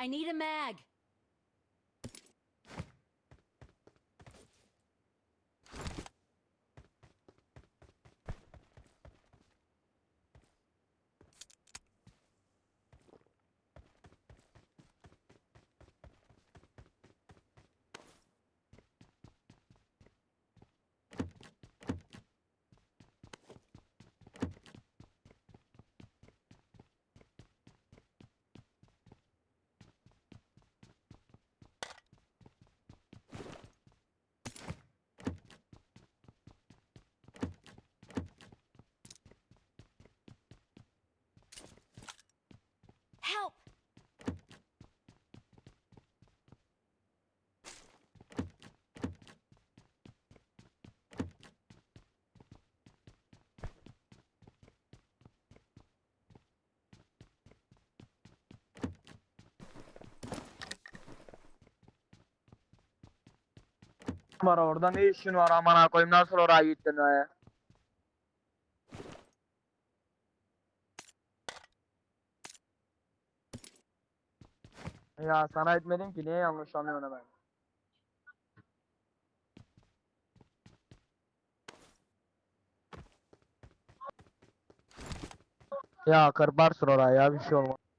I need a mag. Var orada ne işin var amına koyayım nasıl oraya gittin be? Ya sana etmedim ki niye yanlış anlıyorsun ben? Ya kırparsın oraya ya bir şey olmaz.